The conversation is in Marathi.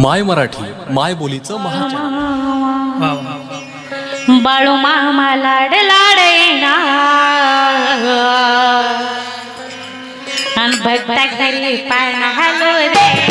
माय मराठी माय बोलीचं महाचॅनल बाळू मामा लाड लाडेना अन भक्ता घरी पाण हलो रे